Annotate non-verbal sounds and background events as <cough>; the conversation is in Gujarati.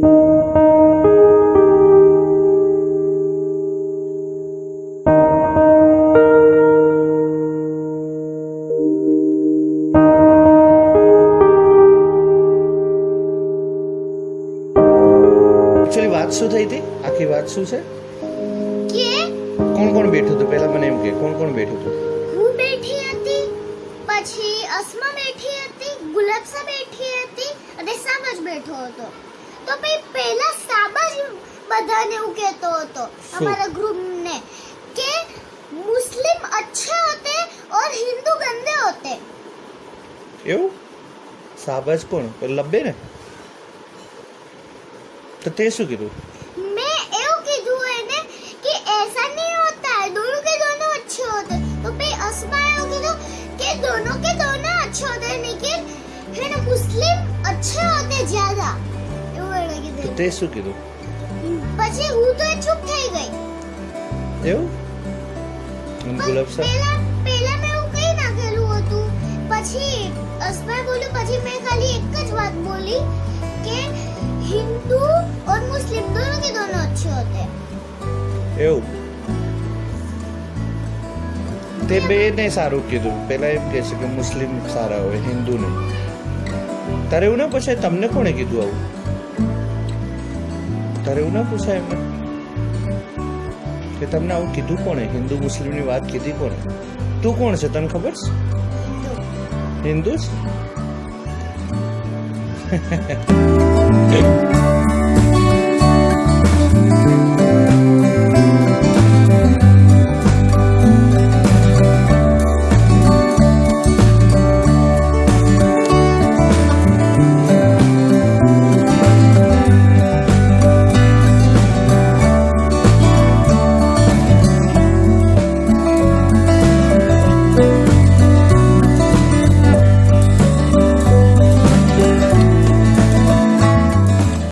એકચ્યુઅલી વાત શું થઈ હતી? આખી વાત શું છે? કોણ કોણ બેઠું હતું? પહેલા મને એમ કે કોણ કોણ બેઠું હતું? હું બેઠો હતો. તો પછી પહેલા સાબજ બધાને એવું કહેતો હતો શું? અમારા ગ્રુપને કે મુસ્લિમ अच्छे होते और हिंदू गंदे होते એવું સાબાજ કોણ પેલો લબ્બે ને તો તે શું કીધું मैं એવું કીધું એને કે ऐसा नहीं होता है दोनों के दोनों अच्छे होते हैं। तो फिर अस्मा એવું કીધું કે दोनों के दोनों अच्छे होते हैं लेकिन है ना मुस्लिम अच्छे होते हैं ज्यादा કીધું તો તે શું કીધું પછી હું તો ચૂપ થઈ ગઈ એવું અને ગુલાબ સર પહેલા પહેલા મેં હું કઈ નાખેલું હતું પછી અસમર બોલ્યું પછી મેં ખાલી એક જ વાત બોલી કે હિન્દુ ઓર મુસ્લિમ દોનો કે દોનો અચ્છે હોતે એવું તે બે ને સારું કીધું પેલા એમ કહે છે કે મુસ્લિમ સારા હોય હિન્દુ નહીં તારે એવું ના પછી તમને કોણે કીધું આવું તારે એવું ના પૂછાય એમને. કે તમને આવું કીધું કોણે? હિન્દુ મુસ્લિમની વાત કીધી કોણે? તું કોણ છે તને ખબર છે? હિન્દુ? જ <laughs> <laughs>